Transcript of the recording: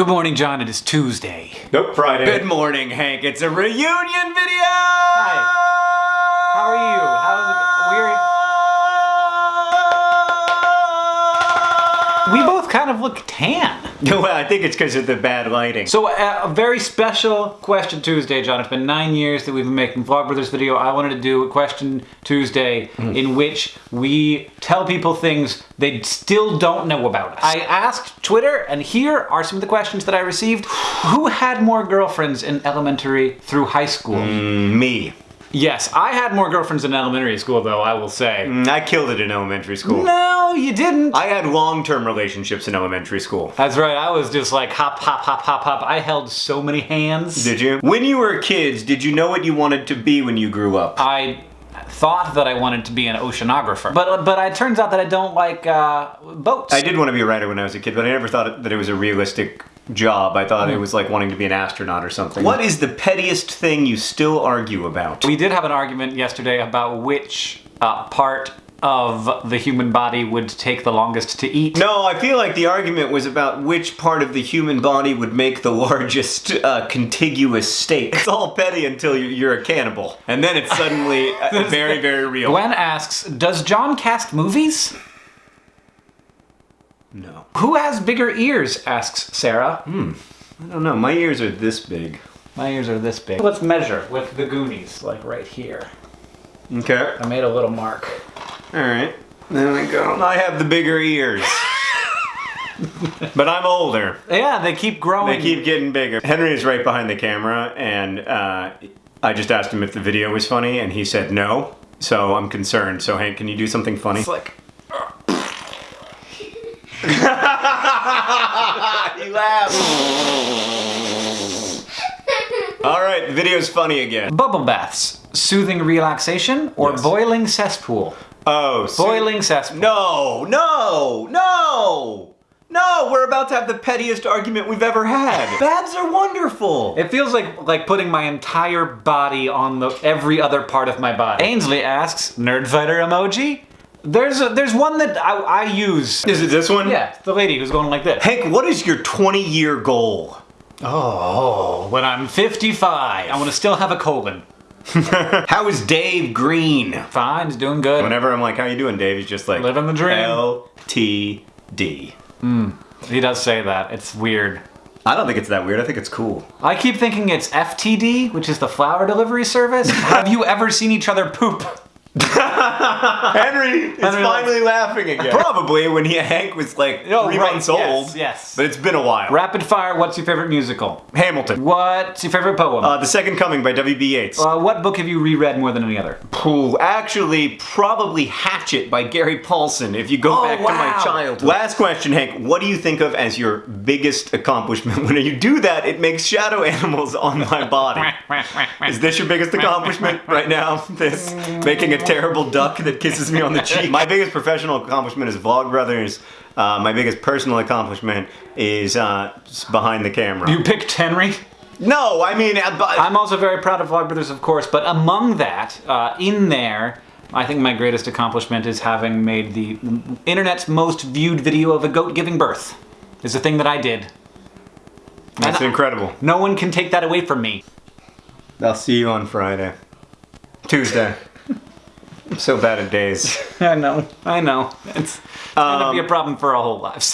Good morning, John. It is Tuesday. Nope, Friday. Good morning, Hank. It's a reunion video! Hi. How are you? How's it? Weird. Kind of look tan. well, I think it's because of the bad lighting. So uh, a very special Question Tuesday, John. It's been nine years that we've been making Vlogbrothers video. I wanted to do a Question Tuesday Mm. in which we tell people things they still don't know about us. I asked Twitter, and here are some of the questions that I received. Who had more girlfriends in elementary through high school? Mm, me. Yes, I had more girlfriends in elementary school, though, I will say. Mm, I killed it in elementary school. No, you didn't. I had long-term relationships in elementary school. That's right, I was just like hop, hop, hop, hop, hop. I held so many hands. Did you? When you were kids, did you know what you wanted to be when you grew up? I thought that I wanted to be an oceanographer, but but it turns out that I don't like uh, boats. I did want to be a writer when I was a kid, but I never thought that it was a realistic job. I thought it Hmm. was like wanting to be an astronaut or something. What is the pettiest thing you still argue about? We did have an argument yesterday about which uh, part of the human body would take the longest to eat. No, I feel like the argument was about which part of the human body would make the largest uh, contiguous steak. It's all petty until you- you're a cannibal. And then it's suddenly uh, very, very real. Gwen asks, "Does John cast movies? No. Who has bigger ears?" asks Sarah. Hmm. I don't know. My ears are this big. My ears are this big. Let's measure with the Goonies, like right here. Okay. I made a little mark. Alright. There we go. I have the bigger ears. but I'm older. Yeah, they keep growing. They keep getting bigger. Henry is right behind the camera, and uh, I just asked him if the video was funny, and he said no. So I'm concerned. So Hank, can you do something funny? It's like he. All right, the video's funny again. bubble baths, soothing relaxation, or Yes. boiling cesspool. Oh, so- Boiling cesspool. No, no, no, no. We're about to have the pettiest argument we've ever had. Baths are wonderful. It feels like like putting my entire body on the every other part of my body. Ainsley asks, "Nerd fighter emoji?" There's a, there's one that I, I use. Is it this one? Yeah, the lady who's going like this. Hank, what is your 20 year goal? Oh, when I'm 55, I want to still have a colon. How is Dave Green? Fine, he's doing good. Whenever I'm like, how you doing, Dave? He's just like, Living the dream. L-T-D. Hmm, he does say that. It's weird. I don't think it's that weird. I think it's cool. I keep thinking it's FTD, which is the flower delivery service. have you ever seen each other poop? Henry is Henry finally laughing again. Probably when he, Hank was like Oh, three right, months yes, old. yes. But it's been a while. Rapid fire, what's your favorite musical? Hamilton. What's your favorite poem? Uh, the Second Coming by W.B. Yeats. Uh, what book have you reread more than any other? Ooh, actually, probably Hatchet by Gary Paulsen, if you go Oh, back to my childhood. Last question, Hank. What do you think of as your biggest accomplishment? When you do that, it makes shadow animals on my body. Is this your biggest accomplishment right now? This making a terrible duck that kisses me on the cheek. My biggest professional accomplishment is Vlogbrothers. Uh, my biggest personal accomplishment is uh, behind the camera. you picked Henry? no, I mean, uh, but- I'm also very proud of Vlogbrothers, of course, but among that, uh, in there, I think my greatest accomplishment is having made the internet's most viewed video of a goat giving birth. It's a thing that I did. that's and incredible. No one can take that away from me. I'll see you on Friday. Tuesday. I'm so bad at days. I know, I know. It's gonna be a um, problem for our whole lives.